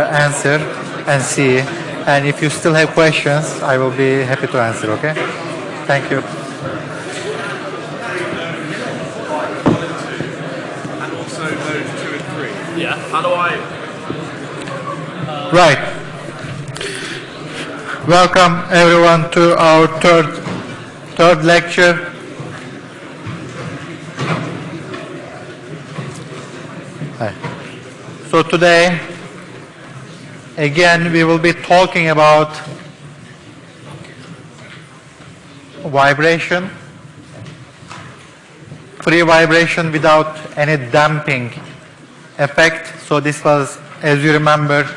Uh, answer and see. And if you still have questions, I will be happy to answer, okay? Thank you. And also those two and three. Yeah. How do I? Right. Welcome everyone to our third, third lecture. Hi. So today, again, we will be talking about vibration, free vibration without any damping effect. So this was, as you remember,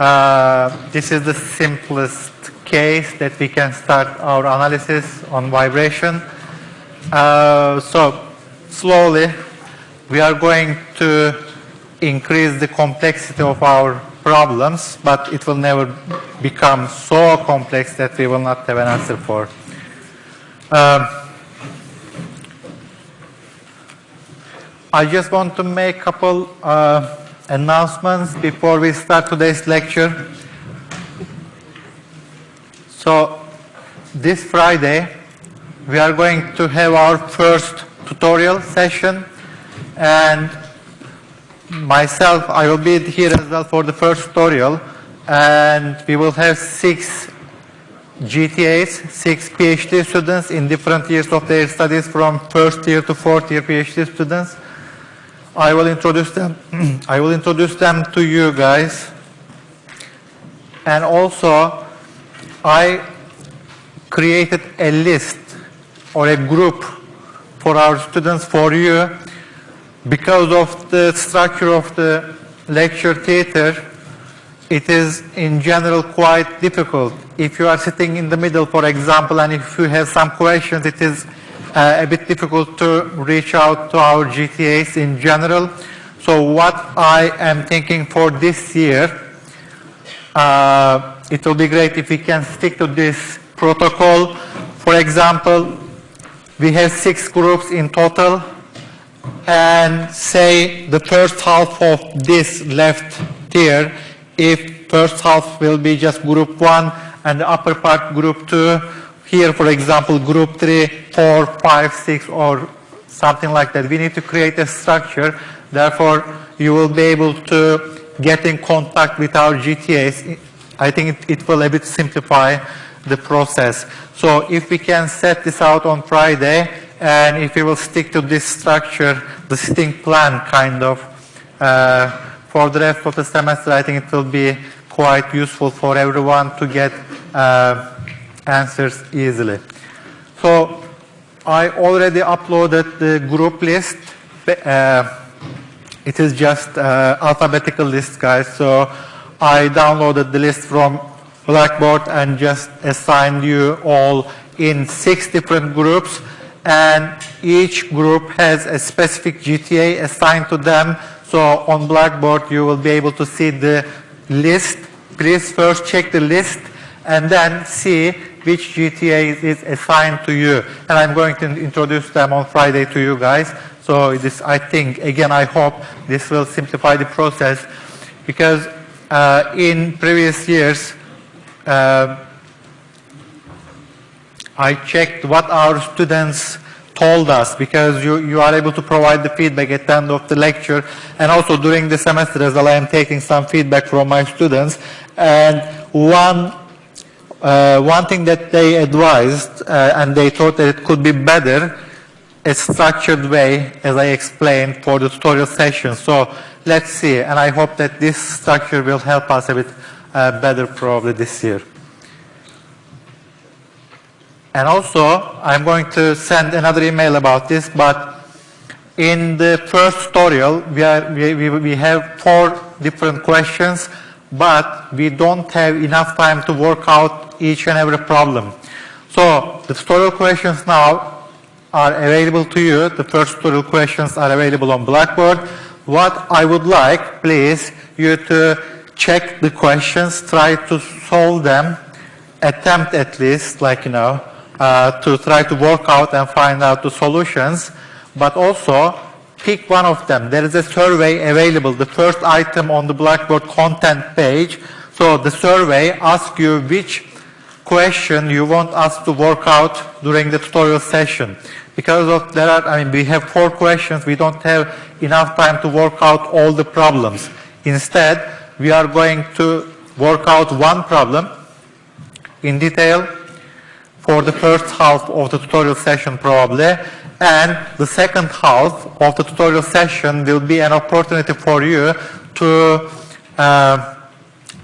uh, this is the simplest case that we can start our analysis on vibration. Uh, so slowly we are going to increase the complexity of our problems, but it will never become so complex that we will not have an answer for. Um, I just want to make a couple uh, announcements before we start today's lecture. So this Friday, we are going to have our first tutorial session and myself, I will be here as well for the first tutorial and we will have six GTAs, six PhD students in different years of their studies from first year to fourth year PhD students. I will introduce them. I will introduce them to you guys. And also, I created a list or a group for our students for you because of the structure of the lecture theater. It is in general quite difficult. If you are sitting in the middle, for example, and if you have some questions, it is uh, a bit difficult to reach out to our GTAs in general. So what I am thinking for this year, uh, it will be great if we can stick to this protocol. For example, we have six groups in total and say the first half of this left tier, if first half will be just group one and the upper part group two, here, for example, group three, four, five, six, or something like that. We need to create a structure. Therefore, you will be able to get in contact with our GTAs. I think it, it will a bit simplify the process. So if we can set this out on Friday, and if we will stick to this structure, the sitting plan kind of, uh, for the rest of the semester, I think it will be quite useful for everyone to get uh, answers easily. So I already uploaded the group list. Uh, it is just uh, alphabetical list, guys. So I downloaded the list from Blackboard and just assigned you all in six different groups. And each group has a specific GTA assigned to them. So on Blackboard, you will be able to see the list. Please first check the list and then see which GTA is assigned to you. And I'm going to introduce them on Friday to you guys. So this, I think, again, I hope this will simplify the process because uh, in previous years, uh, I checked what our students told us because you, you are able to provide the feedback at the end of the lecture and also during the semester as well I am taking some feedback from my students and one uh, one thing that they advised, uh, and they thought that it could be better, a structured way, as I explained, for the tutorial session. So let's see, and I hope that this structure will help us a bit uh, better probably this year. And also, I'm going to send another email about this, but in the first tutorial, we, are, we, we have four different questions, but we don't have enough time to work out each and every problem. So the tutorial questions now are available to you. The first tutorial questions are available on Blackboard. What I would like, please, you to check the questions, try to solve them, attempt at least, like, you know, Uh, to try to work out and find out the solutions, but also pick one of them. There is a survey available, the first item on the Blackboard content page. So the survey asks you which question you want us to work out during the tutorial session. Because of there are, I mean, we have four questions, we don't have enough time to work out all the problems. Instead, we are going to work out one problem in detail for the first half of the tutorial session probably, and the second half of the tutorial session will be an opportunity for you to uh,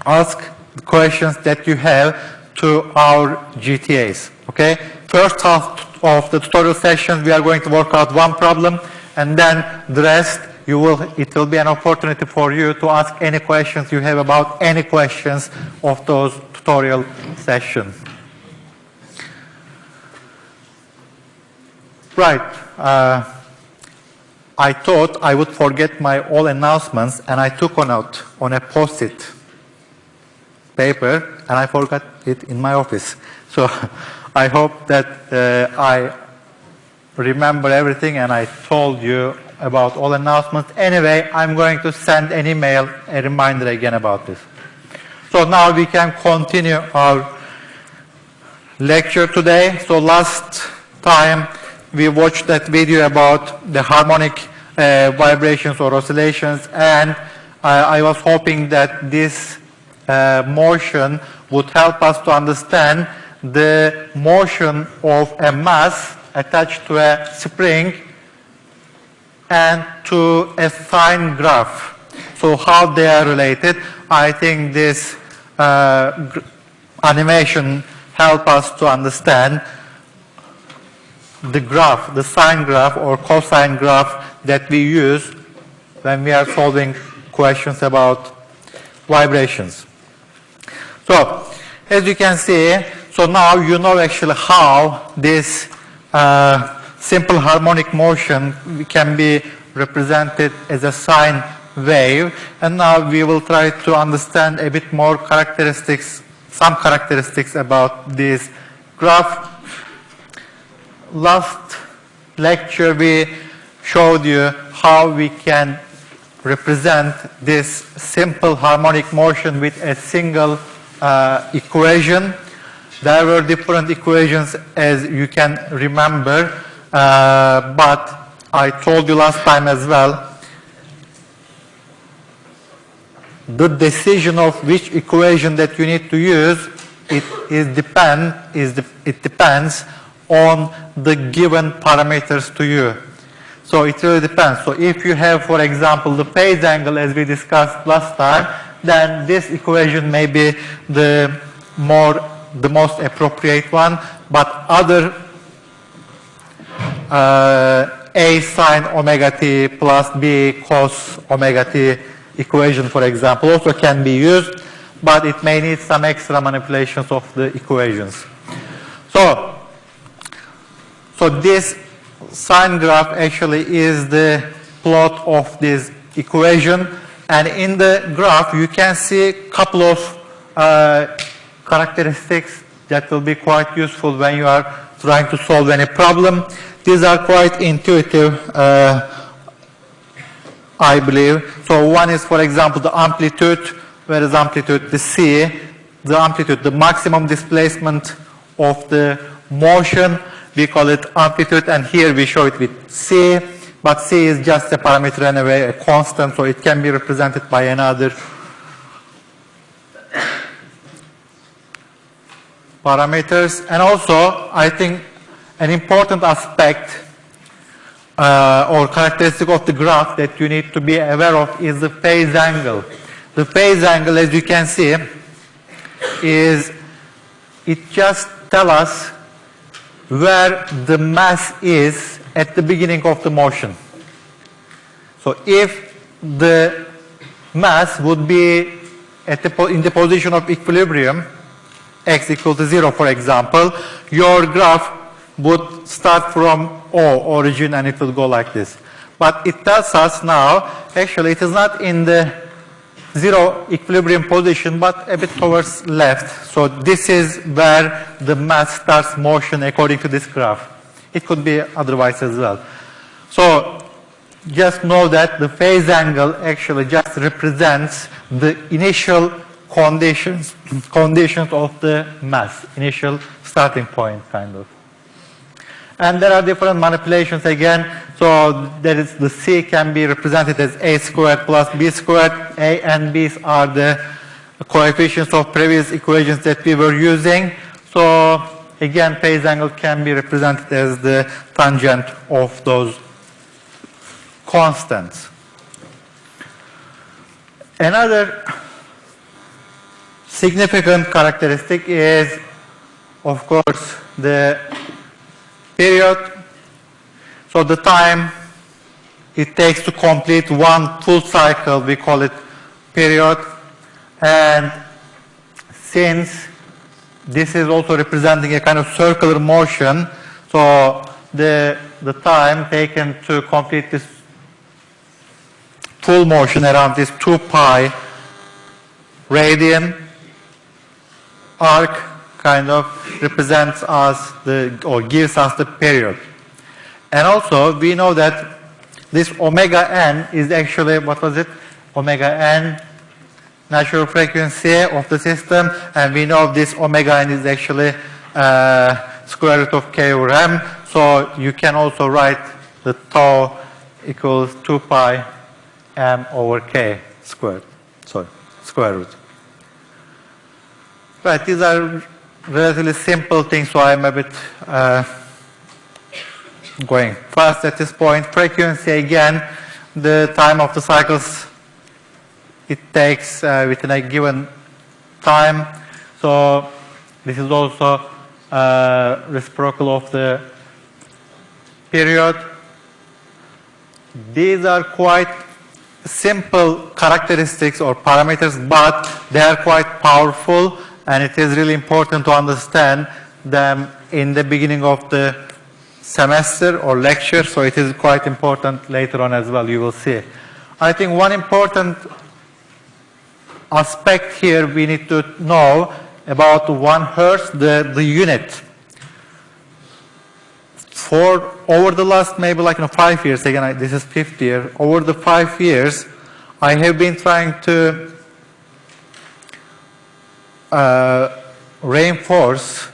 ask the questions that you have to our GTAs, okay? First half of the tutorial session, we are going to work out one problem, and then the rest, you will, it will be an opportunity for you to ask any questions you have about any questions of those tutorial sessions. Right. Uh, I thought I would forget my all announcements and I took one out on a post-it paper and I forgot it in my office. So I hope that uh, I remember everything and I told you about all announcements. Anyway, I'm going to send an email, a reminder again about this. So now we can continue our lecture today. So last time we watched that video about the harmonic uh, vibrations or oscillations and I, I was hoping that this uh, motion would help us to understand the motion of a mass attached to a spring and to a sine graph. So how they are related, I think this uh, animation help us to understand the graph, the sine graph or cosine graph that we use when we are solving questions about vibrations. So, as you can see, so now you know actually how this uh, simple harmonic motion can be represented as a sine wave. And now we will try to understand a bit more characteristics, some characteristics about this graph last lecture we showed you how we can represent this simple harmonic motion with a single uh, equation. There were different equations as you can remember, uh, but I told you last time as well, the decision of which equation that you need to use, depend, is de it depends on the given parameters to you. So it really depends. So if you have, for example, the phase angle as we discussed last time, then this equation may be the more, the most appropriate one, but other uh, A sine omega t plus B cos omega t equation, for example, also can be used, but it may need some extra manipulations of the equations. So so this sine graph actually is the plot of this equation. And in the graph, you can see a couple of uh, characteristics that will be quite useful when you are trying to solve any problem. These are quite intuitive, uh, I believe. So one is, for example, the amplitude. Where is amplitude? The C. The amplitude, the maximum displacement of the motion we call it amplitude, and here we show it with C, but C is just a parameter anyway, a constant, so it can be represented by another parameters. And also, I think an important aspect uh, or characteristic of the graph that you need to be aware of is the phase angle. The phase angle, as you can see, is it just tells us where the mass is at the beginning of the motion. So if the mass would be at the in the position of equilibrium, x equal to 0 for example, your graph would start from O origin and it will go like this. But it tells us now, actually it is not in the zero equilibrium position, but a bit towards left. So this is where the mass starts motion according to this graph. It could be otherwise as well. So just know that the phase angle actually just represents the initial conditions, conditions of the mass, initial starting point kind of. And there are different manipulations again. So the C can be represented as A squared plus B squared. A and B are the coefficients of previous equations that we were using. So again, phase angle can be represented as the tangent of those constants. Another significant characteristic is, of course, the period. So the time it takes to complete one full cycle, we call it period. And since this is also representing a kind of circular motion, so the, the time taken to complete this full motion around this 2 pi radian arc kind of represents us the, or gives us the period. And also we know that this omega n is actually, what was it? Omega n natural frequency of the system and we know this omega n is actually uh, square root of k over m. So you can also write the tau equals 2 pi m over k squared. Sorry, square root. Right, these are relatively simple things, so I'm a bit uh, going fast at this point. Frequency, again, the time of the cycles it takes uh, within a given time. So this is also uh, reciprocal of the period. These are quite simple characteristics or parameters, but they are quite powerful and it is really important to understand them in the beginning of the semester or lecture, so it is quite important later on as well, you will see. I think one important aspect here we need to know about one hertz, the, the unit. For over the last maybe like you know, five years, again I, this is fifth year, over the five years I have been trying to uh, reinforce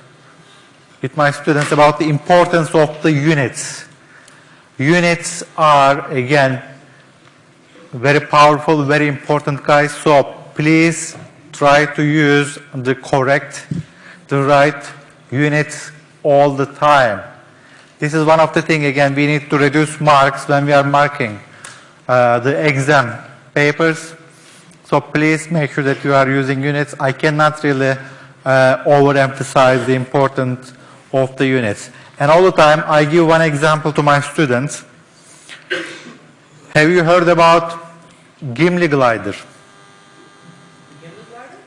with my students about the importance of the units. Units are again very powerful, very important guys, so please try to use the correct, the right units all the time. This is one of the things, again, we need to reduce marks when we are marking uh, the exam papers. So please make sure that you are using units. I cannot really uh, overemphasize the importance of the units. And all the time, I give one example to my students. Have you heard about Gimli glider? Gimli glider?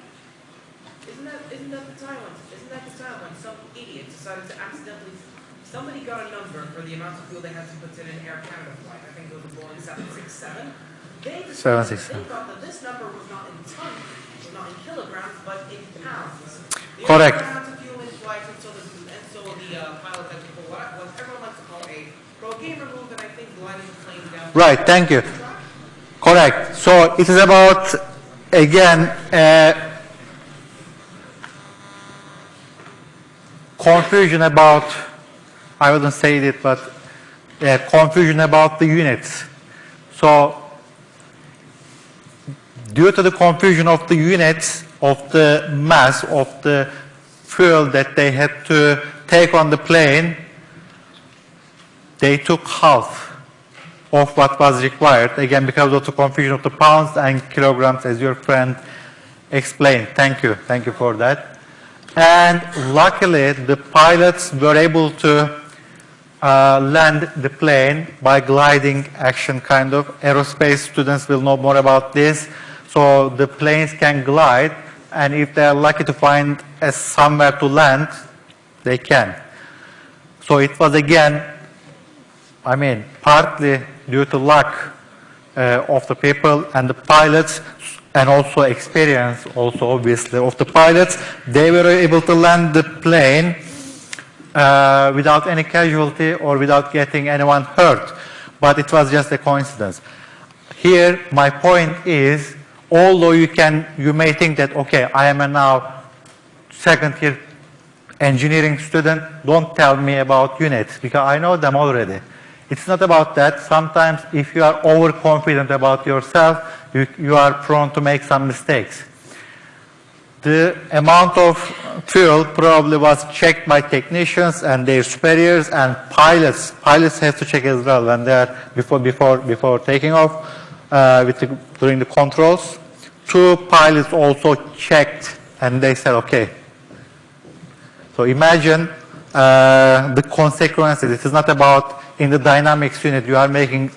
Isn't that, isn't that the time when, isn't that the time when some idiot decided to accidentally, somebody got a number for the amount of fuel they had to put in an Air Canada flight, I think it was a Boeing seven six seven. They decided, 767. they thought that this number was not in tons, was not in kilograms, but in pounds. Correct. only amount of fuel in flight, and so the, and so the uh, pilot had to pull what, what everyone likes to call a pro gamer move, and I think gliding the plane down. Right, thank you. Correct. So it is about, again, uh, confusion about, I wouldn't say it, but uh, confusion about the units. So due to the confusion of the units of the mass of the fuel that they had to take on the plane, they took half of what was required, again because of the confusion of the pounds and kilograms as your friend explained. Thank you, thank you for that. And luckily the pilots were able to uh, land the plane by gliding action kind of. Aerospace students will know more about this. So the planes can glide and if they are lucky to find a somewhere to land, they can. So it was again I mean, partly due to luck uh, of the people and the pilots and also experience also obviously of the pilots, they were able to land the plane uh, without any casualty or without getting anyone hurt. but it was just a coincidence. Here, my point is, although you can, you may think that, okay, I am a now second year engineering student, don't tell me about units because I know them already. It's not about that. Sometimes if you are overconfident about yourself, you, you are prone to make some mistakes. The amount of fuel probably was checked by technicians and their superiors and pilots. Pilots have to check as well when they are before before before taking off uh, with the, during the controls. Two pilots also checked and they said okay. So imagine uh, the consequences. It is not about in the dynamics unit you are making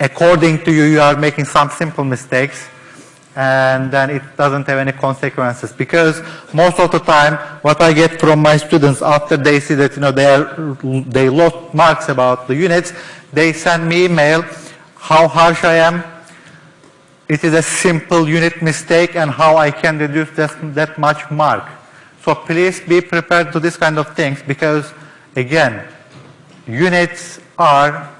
according to you you are making some simple mistakes and then it doesn't have any consequences. Because most of the time what I get from my students after they see that you know they are they lost marks about the units they send me email how harsh I am. It is a simple unit mistake and how I can reduce that, that much mark. So please be prepared to this kind of things because again units are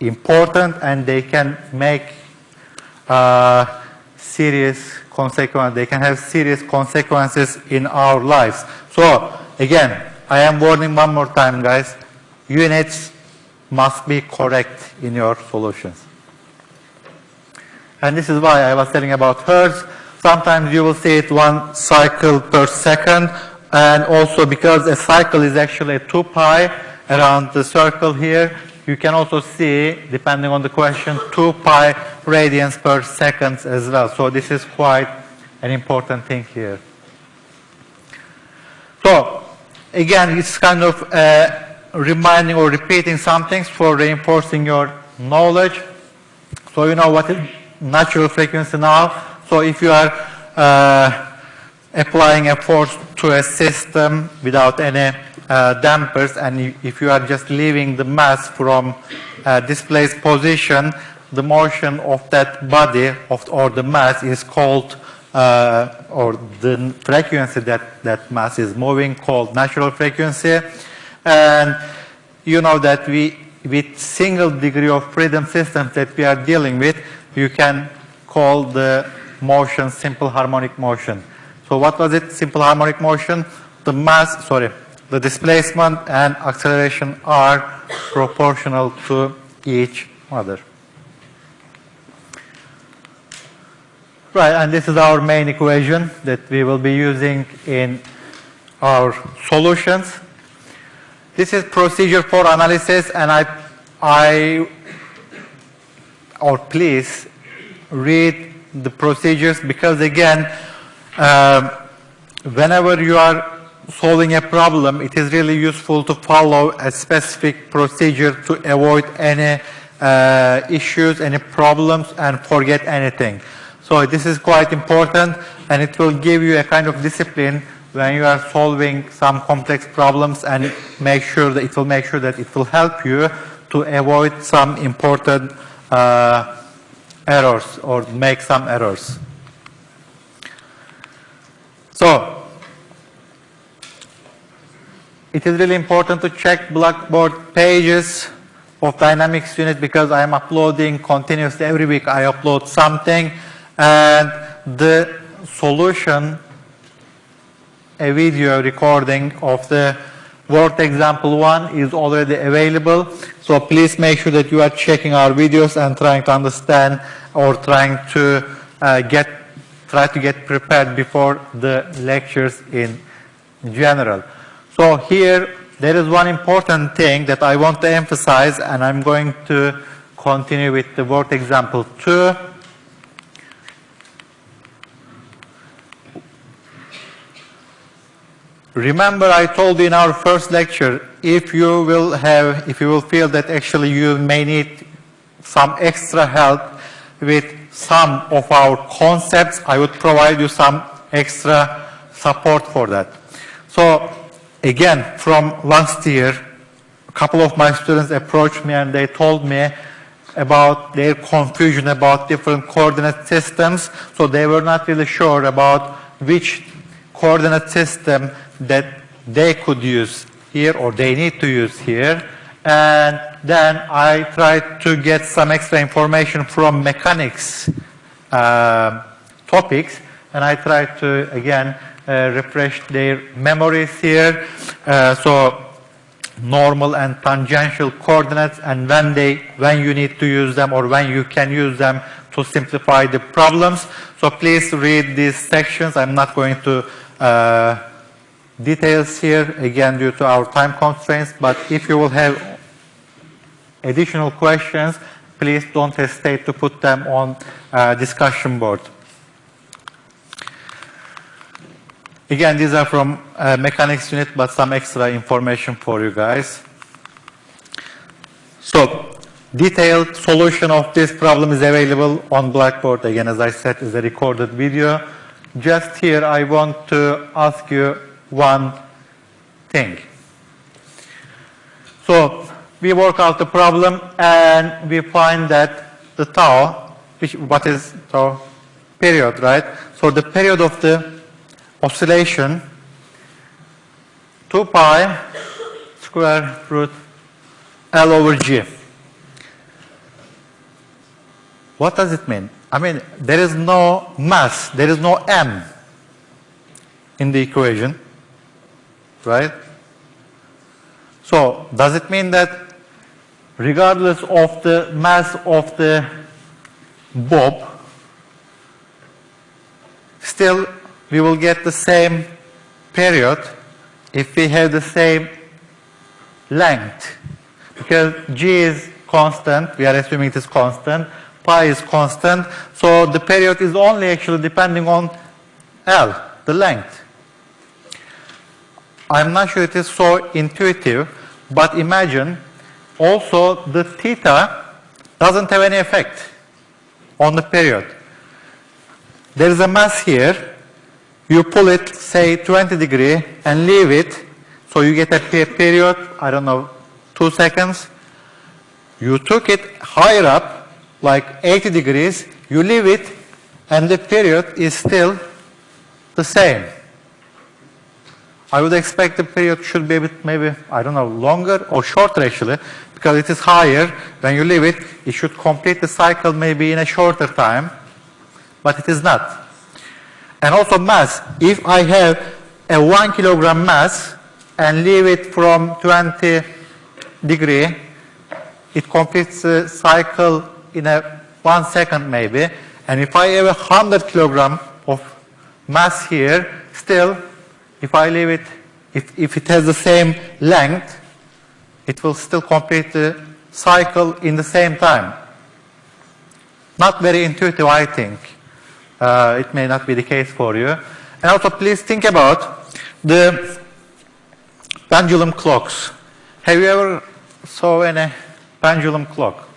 important and they can make uh, serious consequences. They can have serious consequences in our lives. So again, I am warning one more time, guys. Units must be correct in your solutions. And this is why I was telling about hertz. Sometimes you will see it one cycle per second. And also because a cycle is actually 2 pi around the circle here, you can also see, depending on the question, 2 pi radians per second as well. So this is quite an important thing here. So again, it's kind of uh, reminding or repeating some things for reinforcing your knowledge. So you know what is natural frequency now. So if you are uh, applying a force to a system without any uh, dampers and if you are just leaving the mass from uh, displaced position, the motion of that body of, or the mass is called uh, or the frequency that that mass is moving called natural frequency. And you know that we with single degree of freedom systems that we are dealing with you can call the motion simple harmonic motion. So what was it simple harmonic motion? The mass sorry the displacement and acceleration are proportional to each other Right, and this is our main equation that we will be using in our solutions. This is procedure for analysis and I, I, or please read the procedures because again, uh, whenever you are solving a problem, it is really useful to follow a specific procedure to avoid any uh, issues, any problems and forget anything. So this is quite important and it will give you a kind of discipline when you are solving some complex problems and make sure that it will make sure that it will help you to avoid some important uh, errors or make some errors. So it is really important to check Blackboard pages of Dynamics unit because I am uploading continuously every week I upload something and the solution, a video recording of the Word example one is already available. So please make sure that you are checking our videos and trying to understand or trying to uh, get, try to get prepared before the lectures in general. So here, there is one important thing that I want to emphasize and I'm going to continue with the Word example two. Remember I told you in our first lecture, if you will have, if you will feel that actually you may need some extra help with some of our concepts, I would provide you some extra support for that. So again, from last year, a couple of my students approached me and they told me about their confusion about different coordinate systems. So they were not really sure about which coordinate system that they could use here or they need to use here and then I tried to get some extra information from mechanics um topics, and I tried to, again, uh, refresh their memories here. Uh, so normal and tangential coordinates and when they when you need to use them or when you can use them to simplify the problems. So please read these sections. I'm not going to uh, details here again due to our time constraints, but if you will have additional questions, please don't hesitate to put them on uh, discussion board. Again, these are from uh, mechanics unit, but some extra information for you guys. So, detailed solution of this problem is available on Blackboard. Again, as I said, is a recorded video. Just here, I want to ask you one thing. So, we work out the problem and we find that the tau, which, what is tau? Period, right? So, the period of the oscillation 2 pi square root L over G. What does it mean? I mean, there is no mass, there is no M in the equation, right? So, does it mean that regardless of the mass of the bob, still we will get the same period if we have the same length. Because g is constant, we are assuming it is constant, pi is constant, so the period is only actually depending on L, the length. I'm not sure it is so intuitive, but imagine also the theta doesn't have any effect on the period. There is a mass here, you pull it, say 20 degree, and leave it, so you get a period, I don't know, two seconds. You took it higher up, like 80 degrees, you leave it, and the period is still the same. I would expect the period should be a bit maybe, I don't know, longer or shorter actually, because it is higher. When you leave it, it should complete the cycle maybe in a shorter time, but it is not. And also mass. If I have a 1 kilogram mass and leave it from 20 degree, it completes the cycle in a one second maybe. And if I have a 100 kilogram of mass here, still, if I leave it, if, if it has the same length, it will still complete the cycle in the same time. Not very intuitive, I think. Uh, it may not be the case for you. And also please think about the pendulum clocks. Have you ever saw any pendulum clock?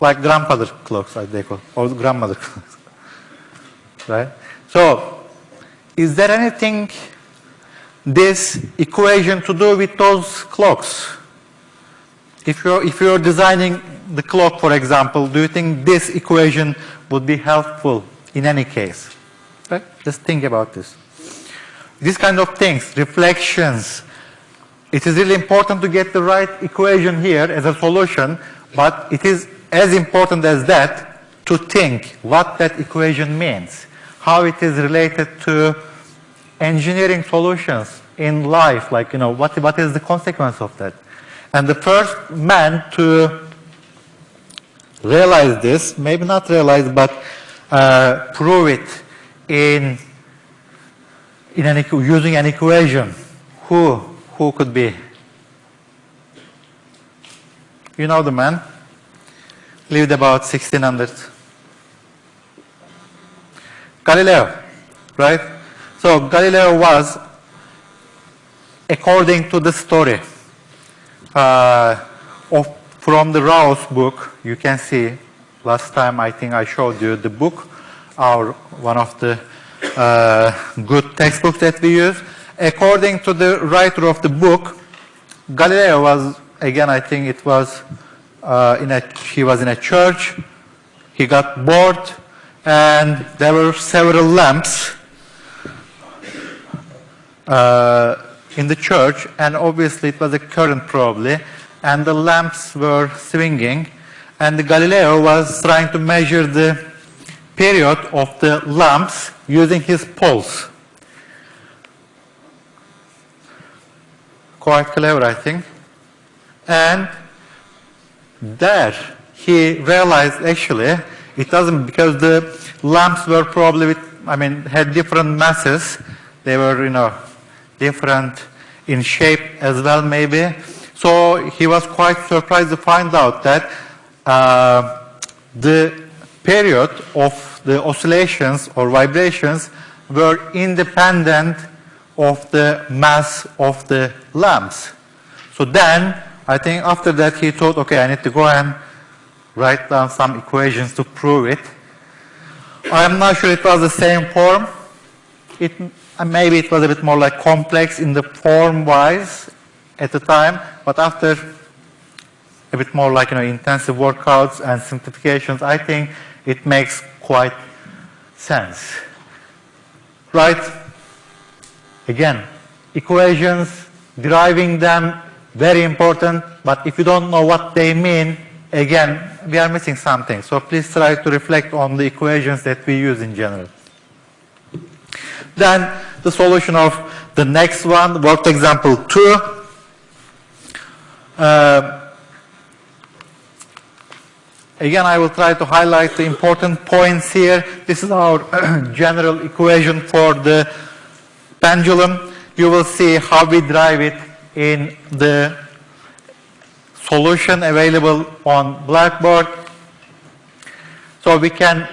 Like grandfather clocks, as they call, or grandmother clocks. right? So, is there anything this equation to do with those clocks? If you're, if you're designing the clock, for example, do you think this equation would be helpful in any case? Right? Just think about this. These kind of things, reflections, it is really important to get the right equation here as a solution, but it is as important as that to think what that equation means, how it is related to engineering solutions in life, like, you know, what, what is the consequence of that? And the first man to realize this, maybe not realize, but uh, prove it in, in an, using an equation, who, who could be? You know the man, lived about 1600. Galileo, right? So Galileo was, according to the story, uh, of, from the Rao's book, you can see, last time I think I showed you the book, our, one of the uh, good textbooks that we use. According to the writer of the book, Galileo was, again, I think it was, uh, in a, he was in a church, he got bored, and there were several lamps uh, in the church, and obviously it was a current probably, and the lamps were swinging, and Galileo was trying to measure the period of the lamps using his pulse. Quite clever, I think. And there he realized actually it doesn't because the lamps were probably with, I mean had different masses. They were you know different in shape as well maybe. So he was quite surprised to find out that uh, the period of the oscillations or vibrations were independent of the mass of the lamps. So then, I think after that he thought, okay, I need to go and write down some equations to prove it. I'm not sure it was the same form. It, maybe it was a bit more like complex in the form-wise at the time, but after a bit more like you know intensive workouts and simplifications, I think it makes quite sense. Right? Again, equations, deriving them, very important, but if you don't know what they mean, again, we are missing something. So please try to reflect on the equations that we use in general. Then the solution of the next one, worked example 2. Uh, Again, I will try to highlight the important points here. This is our general equation for the pendulum. You will see how we drive it in the solution available on Blackboard. So we can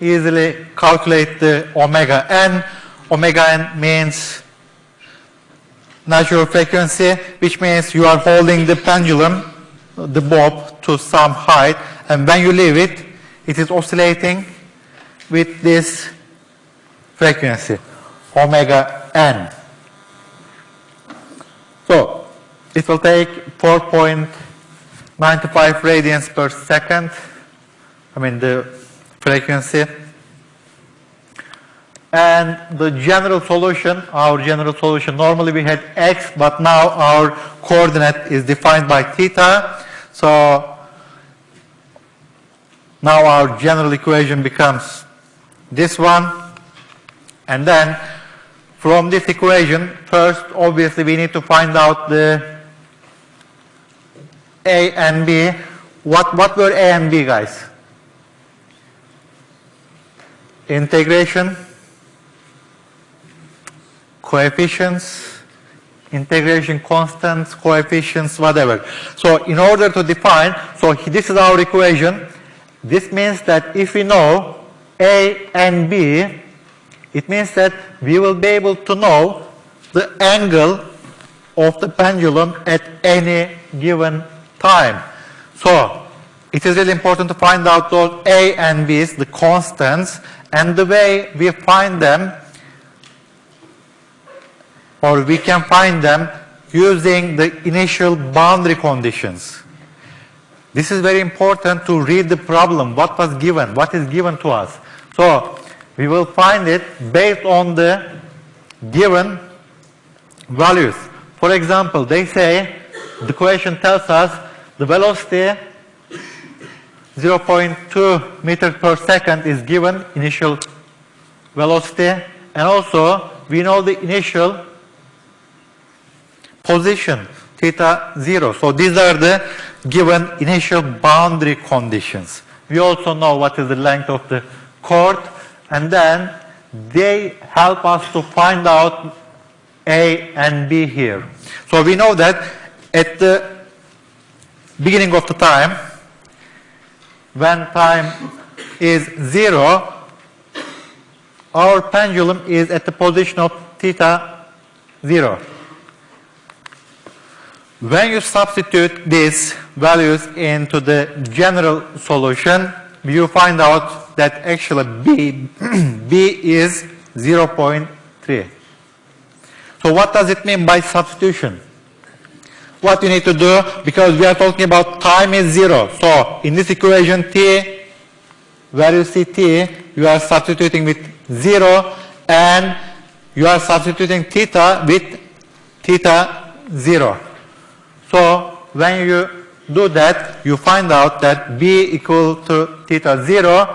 easily calculate the omega n. Omega n means natural frequency, which means you are holding the pendulum, the bob, to some height, and when you leave it, it is oscillating with this frequency, omega n. So it will take 4.95 radians per second, I mean the frequency. And the general solution, our general solution, normally we had x, but now our coordinate is defined by theta. So now our general equation becomes this one. And then from this equation, first obviously we need to find out the A and B. What, what were A and B guys? Integration, coefficients, integration constants, coefficients, whatever. So in order to define, so this is our equation. This means that if we know A and B, it means that we will be able to know the angle of the pendulum at any given time. So it is really important to find out those A and B's, the constants, and the way we find them, or we can find them using the initial boundary conditions. This is very important to read the problem, what was given, what is given to us. So we will find it based on the given values. For example, they say, the question tells us the velocity 0.2 meters per second is given, initial velocity, and also we know the initial position, theta 0. So these are the given initial boundary conditions. We also know what is the length of the cord, and then they help us to find out A and B here. So we know that at the beginning of the time, when time is zero, our pendulum is at the position of theta zero. When you substitute these values into the general solution, you find out that actually B, B is 0.3. So what does it mean by substitution? What you need to do, because we are talking about time is zero. So in this equation T, where you see T, you are substituting with zero and you are substituting theta with theta 0. So when you do that, you find out that b equal to theta 0,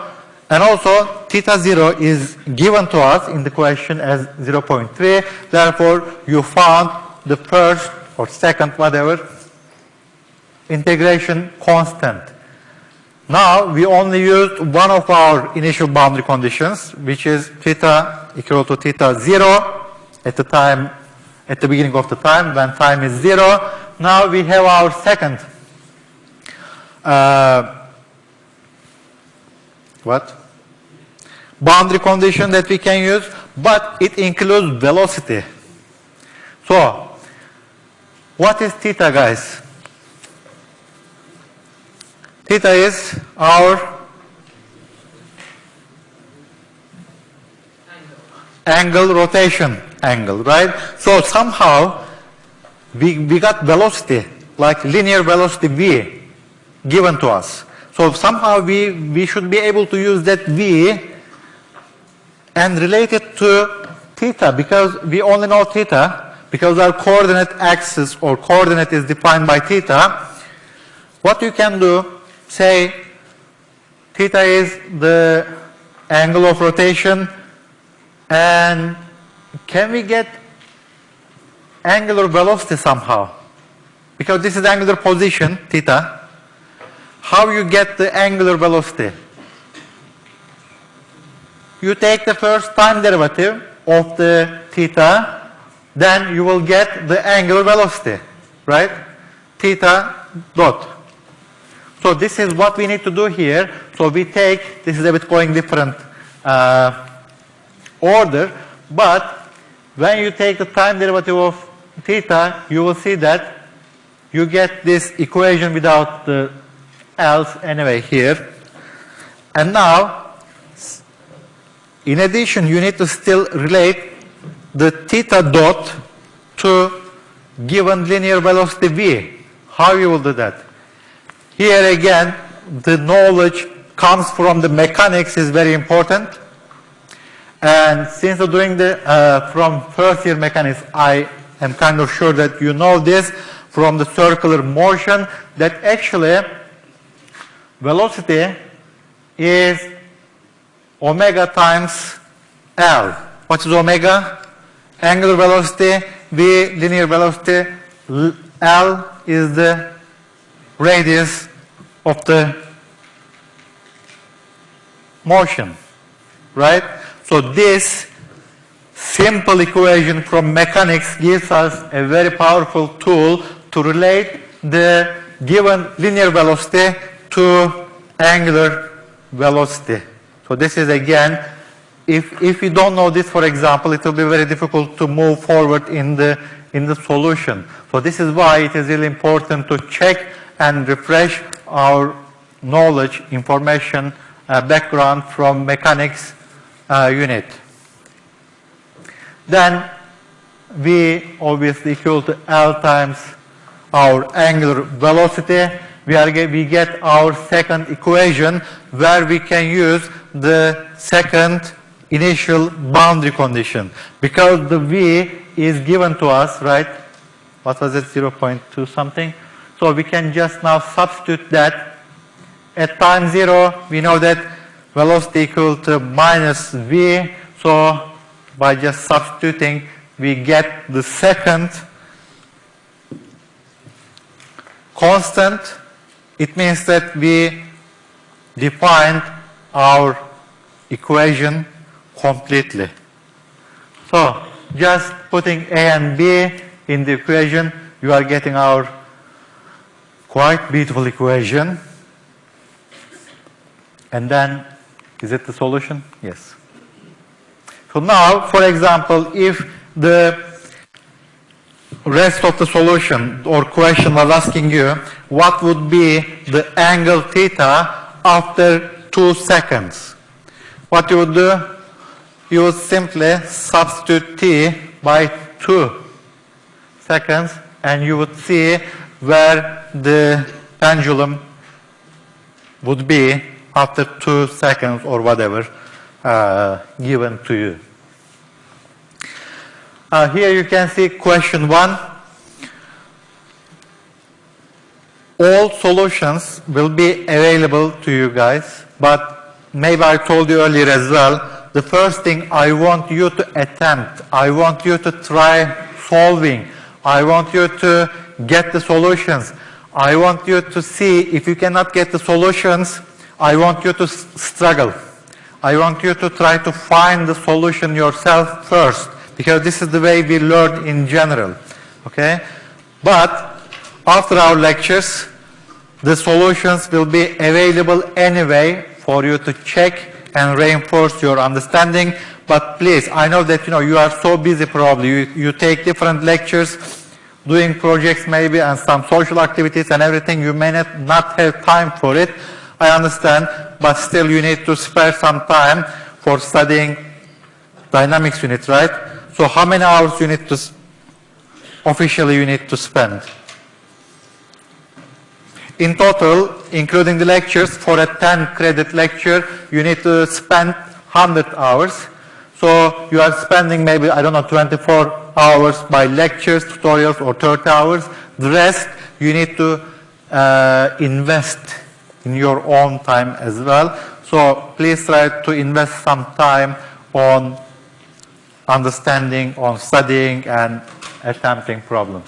and also theta 0 is given to us in the question as 0.3. Therefore, you found the first or second, whatever, integration constant. Now, we only used one of our initial boundary conditions, which is theta equal to theta 0 at the time, at the beginning of the time, when time is 0. Now, we have our second, uh, what? Boundary condition that we can use, but it includes velocity. So, what is theta, guys? Theta is our angle rotation angle, right? So somehow we, we got velocity, like linear velocity v given to us. So somehow we, we should be able to use that v and relate it to theta because we only know theta because our coordinate axis or coordinate is defined by theta. What you can do, say theta is the angle of rotation and can we get angular velocity somehow? Because this is angular position, theta. How you get the angular velocity? You take the first time derivative of the theta, then you will get the angular velocity, right? Theta dot. So this is what we need to do here. So we take, this is a bit going different uh, order, but when you take the time derivative of theta, you will see that you get this equation without the else anyway here. And now, in addition, you need to still relate the theta dot to given linear velocity v. How you will do that? Here again, the knowledge comes from the mechanics is very important. And since doing the, uh, from first year mechanics, I am kind of sure that you know this from the circular motion that actually velocity is omega times L. What is omega? Angular velocity, V linear velocity, L is the radius of the motion, right? So this simple equation from mechanics gives us a very powerful tool to relate the given linear velocity to angular velocity. So this is again, if, if you don't know this, for example, it will be very difficult to move forward in the, in the solution. So this is why it is really important to check and refresh our knowledge, information, uh, background from mechanics uh, unit. Then V obviously equal to L times our angular velocity. We, are, we get our second equation where we can use the second initial boundary condition. Because the V is given to us, right? What was it, 0.2 something? So we can just now substitute that. At time zero, we know that velocity equal to minus v. So by just substituting, we get the second constant. It means that we defined our equation completely. So just putting a and b in the equation, you are getting our quite beautiful equation. And then is it the solution? Yes. So now, for example, if the rest of the solution or question was asking you what would be the angle theta after two seconds, what you would do? You would simply substitute t by two seconds and you would see where the pendulum would be after two seconds or whatever uh, given to you. Uh, here you can see question one. All solutions will be available to you guys, but maybe I told you earlier as well, the first thing I want you to attempt, I want you to try solving, I want you to get the solutions, I want you to see if you cannot get the solutions, I want you to struggle. I want you to try to find the solution yourself first, because this is the way we learn in general, okay? But after our lectures, the solutions will be available anyway for you to check and reinforce your understanding. But please, I know that you know you are so busy probably. You, you take different lectures, doing projects maybe and some social activities and everything. You may not, not have time for it. I understand, but still you need to spare some time for studying dynamics unit, right? So how many hours you need to, officially you need to spend? In total, including the lectures, for a 10 credit lecture, you need to spend 100 hours. So you are spending maybe, I don't know, 24 hours by lectures, tutorials, or 30 hours. The rest, you need to uh, invest in your own time as well. So please try to invest some time on understanding, on studying, and attempting problems.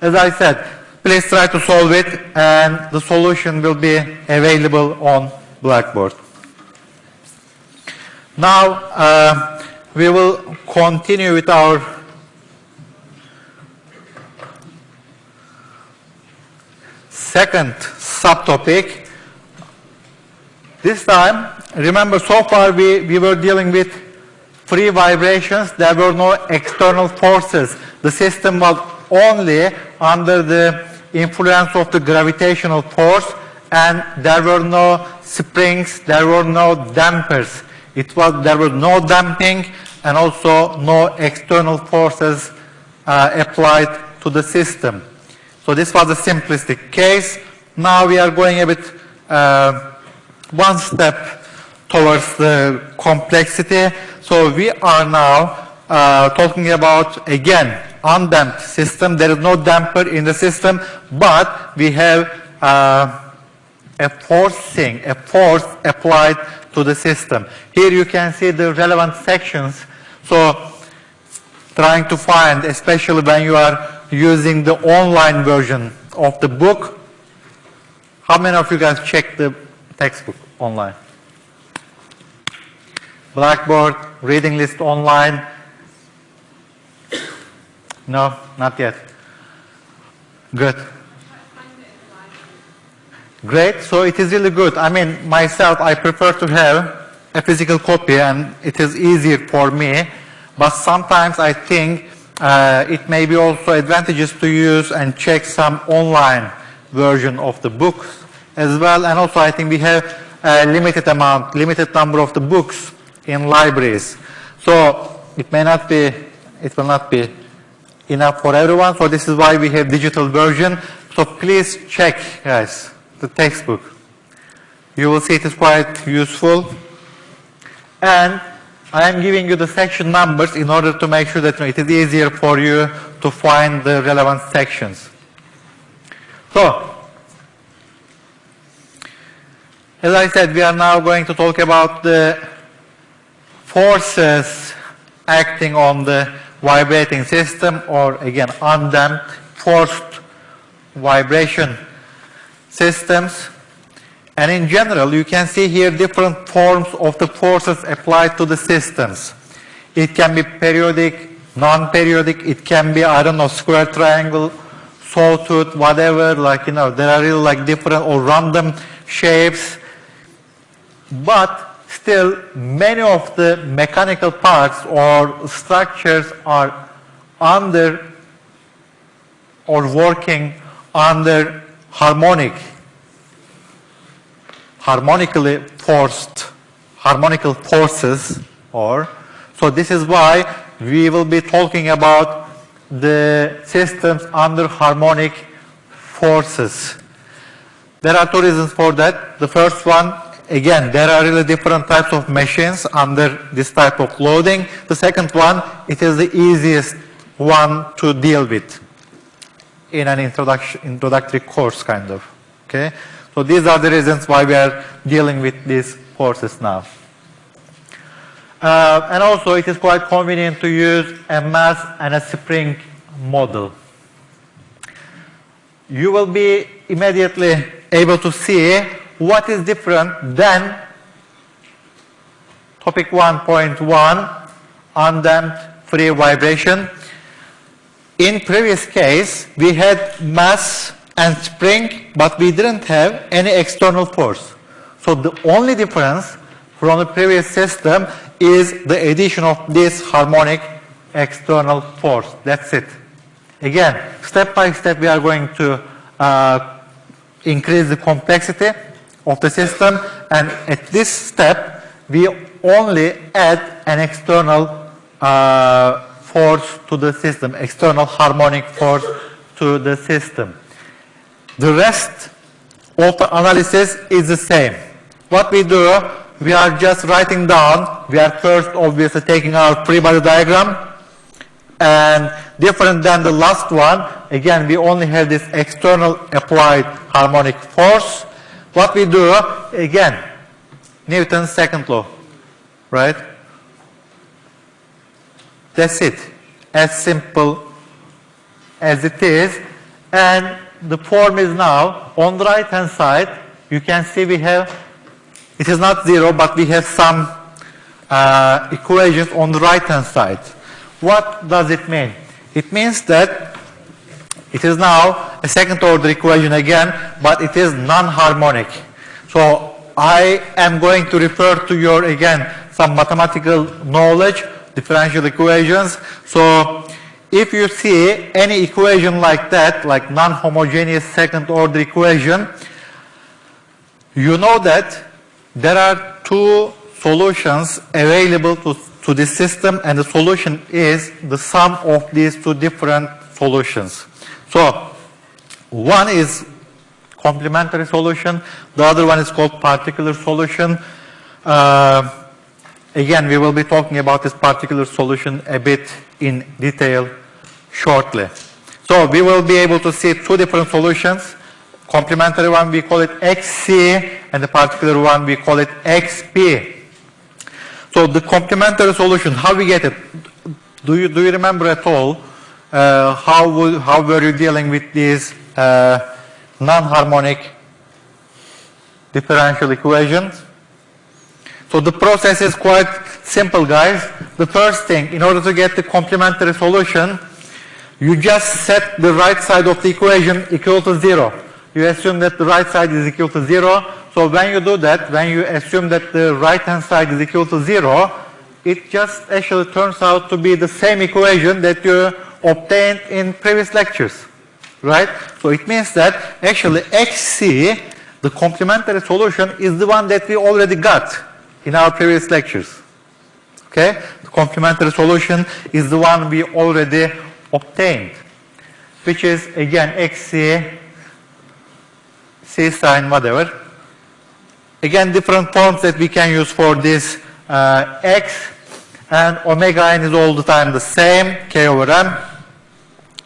As I said, please try to solve it, and the solution will be available on Blackboard. Now, uh, we will continue with our second subtopic. This time, remember so far we, we were dealing with free vibrations, there were no external forces. The system was only under the influence of the gravitational force and there were no springs, there were no dampers. It was, there was no damping and also no external forces uh, applied to the system. So this was a simplistic case. Now we are going a bit uh, one step towards the complexity. So we are now uh, talking about, again, undamped system. There is no damper in the system, but we have uh, a forcing, a force applied to the system. Here you can see the relevant sections. So trying to find, especially when you are using the online version of the book. How many of you guys check the textbook online? Blackboard, reading list online? No, not yet. Good. Great, so it is really good. I mean, myself, I prefer to have a physical copy and it is easier for me, but sometimes I think uh, it may be also advantageous to use and check some online version of the books as well. And also I think we have a limited amount, limited number of the books in libraries. So it may not be, it will not be enough for everyone. So this is why we have digital version. So please check, guys, the textbook. You will see it is quite useful. And I am giving you the section numbers in order to make sure that it is easier for you to find the relevant sections. So, as I said, we are now going to talk about the forces acting on the vibrating system or again undamped forced vibration systems. And in general, you can see here different forms of the forces applied to the systems. It can be periodic, non-periodic, it can be, I don't know, square triangle, sawtooth, whatever, like, you know, there are really like different or random shapes. But still, many of the mechanical parts or structures are under or working under harmonic harmonically forced, harmonical forces, or, so this is why we will be talking about the systems under harmonic forces. There are two reasons for that. The first one, again, there are really different types of machines under this type of loading. The second one, it is the easiest one to deal with in an introduction, introductory course, kind of. Okay? So these are the reasons why we are dealing with these courses now. Uh, and also, it is quite convenient to use a mass and a spring model. You will be immediately able to see what is different than topic 1.1 undamped free vibration. In previous case, we had mass and spring, but we didn't have any external force. So the only difference from the previous system is the addition of this harmonic external force. That's it. Again, step by step we are going to uh, increase the complexity of the system and at this step we only add an external uh, force to the system, external harmonic force to the system. The rest of the analysis is the same. What we do, we are just writing down, we are first obviously taking our free body diagram, and different than the last one, again, we only have this external applied harmonic force. What we do, again, Newton's second law, right? That's it. As simple as it is. And the form is now on the right hand side. You can see we have, it is not zero, but we have some uh, equations on the right hand side. What does it mean? It means that it is now a second order equation again, but it is non-harmonic. So I am going to refer to your, again, some mathematical knowledge, differential equations. So if you see any equation like that, like non-homogeneous second order equation, you know that there are two solutions available to, to this system and the solution is the sum of these two different solutions. So one is complementary solution, the other one is called particular solution. Uh, again, we will be talking about this particular solution a bit in detail shortly. So we will be able to see two different solutions. Complementary one, we call it XC, and the particular one, we call it XP. So the complementary solution, how we get it? Do you, do you remember at all uh, how, would, how were you dealing with these uh, non-harmonic differential equations? So the process is quite simple, guys. The first thing, in order to get the complementary solution, you just set the right side of the equation equal to zero. You assume that the right side is equal to zero. So when you do that, when you assume that the right hand side is equal to zero, it just actually turns out to be the same equation that you obtained in previous lectures. Right? So it means that actually XC, the complementary solution, is the one that we already got in our previous lectures. Okay? The complementary solution is the one we already obtained, which is again XC, C sine, whatever. Again, different forms that we can use for this uh, X and omega n is all the time the same, K over M,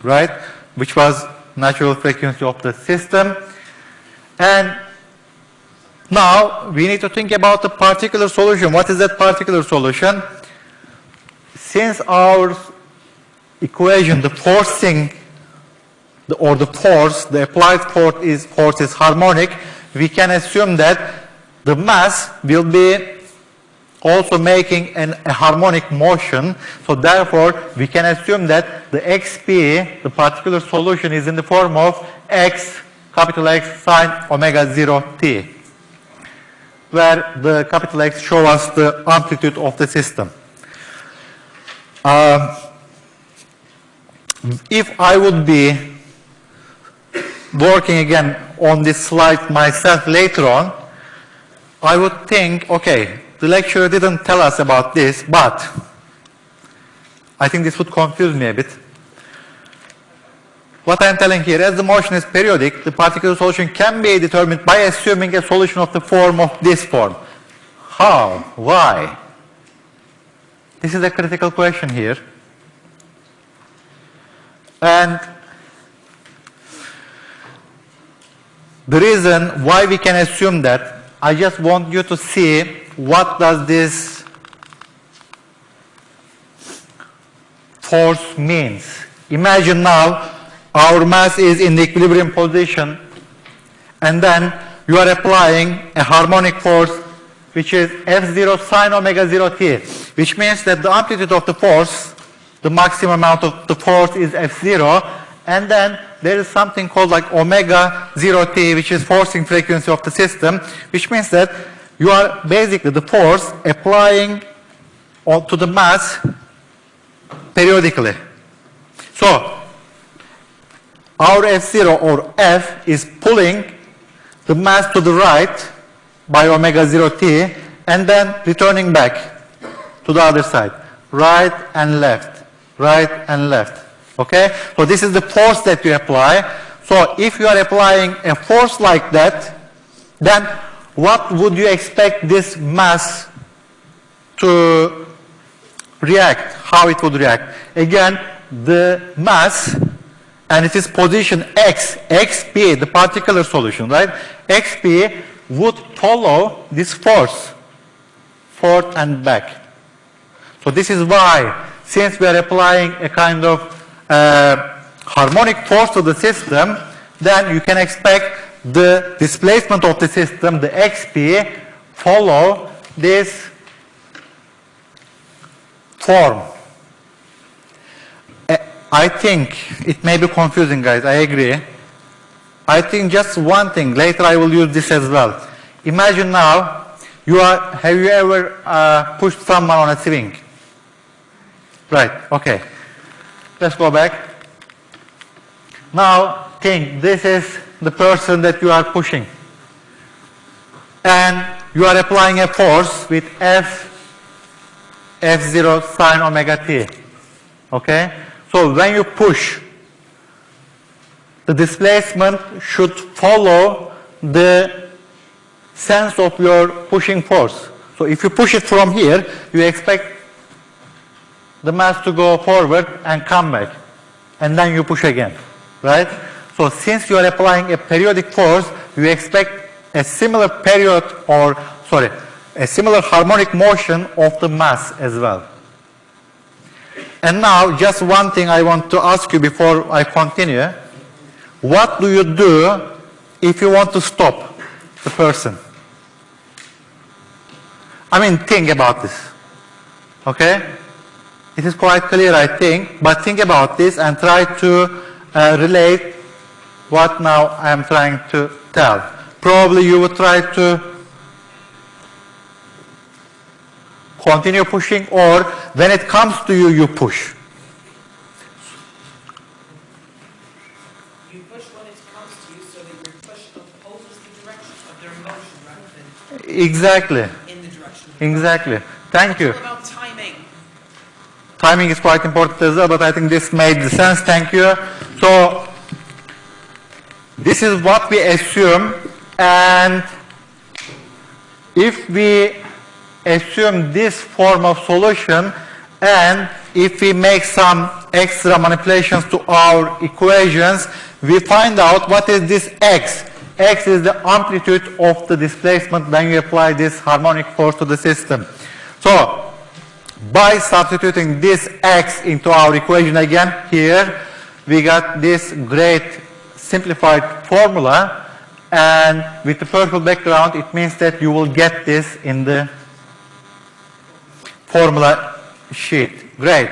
right? Which was natural frequency of the system. And now we need to think about the particular solution. What is that particular solution? Since our equation, the forcing the, or the force, the applied force is, force is harmonic, we can assume that the mass will be also making an, a harmonic motion. So therefore, we can assume that the xp, the particular solution, is in the form of x, capital X sine omega 0 t, where the capital X show us the amplitude of the system. Um, if I would be working again on this slide myself later on, I would think, okay, the lecturer didn't tell us about this, but I think this would confuse me a bit. What I'm telling here, as the motion is periodic, the particular solution can be determined by assuming a solution of the form of this form. How? Why? This is a critical question here. And the reason why we can assume that, I just want you to see what does this force means. Imagine now our mass is in the equilibrium position and then you are applying a harmonic force which is F0 sine omega 0 t, which means that the amplitude of the force, the maximum amount of the force is F0, and then there is something called like omega 0 t, which is forcing frequency of the system, which means that you are basically the force applying to the mass periodically. So, our F0 or F is pulling the mass to the right by omega 0 t and then returning back to the other side. Right and left, right and left. Okay? So this is the force that you apply. So if you are applying a force like that, then what would you expect this mass to react, how it would react. Again, the mass and it is position x, xp, the particular solution, right? xp would follow this force forth and back. So this is why, since we are applying a kind of uh, harmonic force to the system, then you can expect the displacement of the system, the xp, follow this form. Uh, I think it may be confusing, guys. I agree. I think just one thing. Later, I will use this as well. Imagine now, you are. Have you ever uh, pushed someone on a swing? Right. Okay. Let's go back. Now, think this is the person that you are pushing, and you are applying a force with F F0 sine omega t. Okay? So when you push, the displacement should follow the sense of your pushing force. So if you push it from here, you expect the mass to go forward and come back. And then you push again. Right? So since you are applying a periodic force, you expect a similar period or, sorry, a similar harmonic motion of the mass as well. And now, just one thing I want to ask you before I continue. What do you do if you want to stop the person? I mean, think about this. Okay? It is quite clear, I think, but think about this and try to uh, relate what now I am trying to tell. Probably you would try to continue pushing or when it comes to you, you push. You push when it comes to you so that your push opposes the direction of their motion rather than Exactly, in the direction. exactly. Thank you. Timing is quite important as well, but I think this made sense. Thank you. So, this is what we assume, and if we assume this form of solution, and if we make some extra manipulations to our equations, we find out what is this x. x is the amplitude of the displacement when you apply this harmonic force to the system. So, by substituting this x into our equation again here, we got this great simplified formula and with the purple background it means that you will get this in the formula sheet. Great.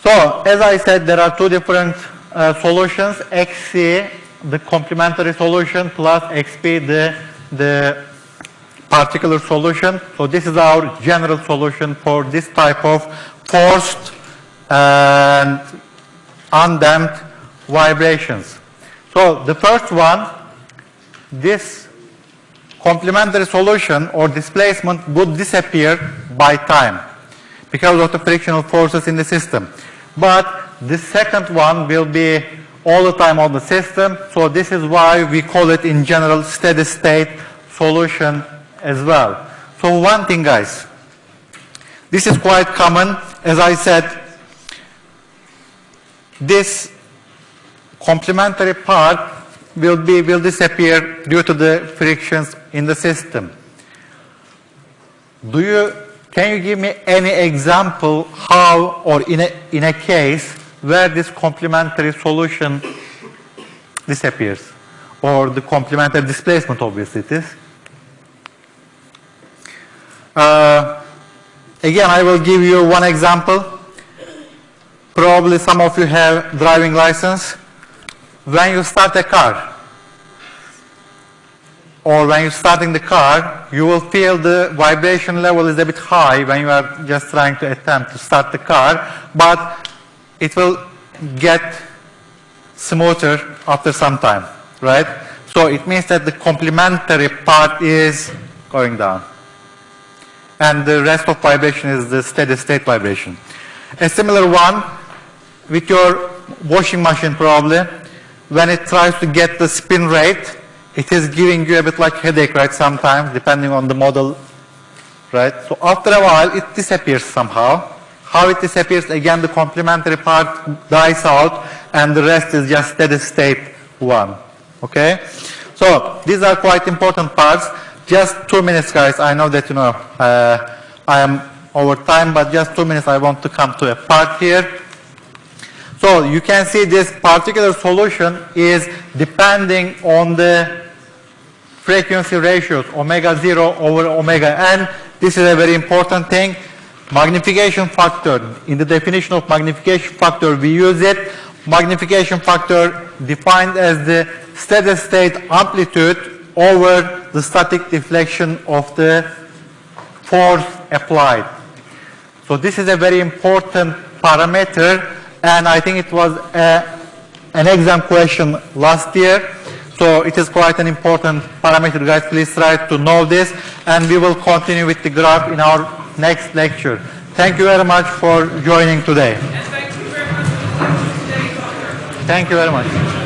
So as I said there are two different uh, solutions xc the complementary solution plus xp the, the particular solution. So this is our general solution for this type of forced and undamped vibrations. So the first one, this complementary solution or displacement would disappear by time because of the frictional forces in the system. But the second one will be all the time on the system. So this is why we call it in general steady state solution as well. So one thing guys, this is quite common. As I said, this complementary part will be will disappear due to the frictions in the system. Do you can you give me any example how or in a in a case where this complementary solution disappears or the complementary displacement obviously it is? Uh, again, I will give you one example. Probably some of you have driving license. When you start a car, or when you're starting the car, you will feel the vibration level is a bit high when you are just trying to attempt to start the car, but it will get smoother after some time, right? So it means that the complementary part is going down. And the rest of vibration is the steady state vibration. A similar one with your washing machine probably, when it tries to get the spin rate, it is giving you a bit like headache, right, sometimes, depending on the model, right? So after a while, it disappears somehow. How it disappears, again, the complementary part dies out, and the rest is just steady state one, okay? So these are quite important parts. Just two minutes, guys. I know that, you know, uh, I am over time, but just two minutes, I want to come to a part here. So you can see this particular solution is depending on the frequency ratios, omega 0 over omega n. This is a very important thing. Magnification factor, in the definition of magnification factor, we use it. Magnification factor defined as the steady state amplitude over the static deflection of the force applied. So this is a very important parameter and I think it was a, an exam question last year. So it is quite an important parameter, guys. Please try to know this, and we will continue with the graph in our next lecture. Thank you very much for joining today. And thank you very much for listening to today's talk. Thank you very much.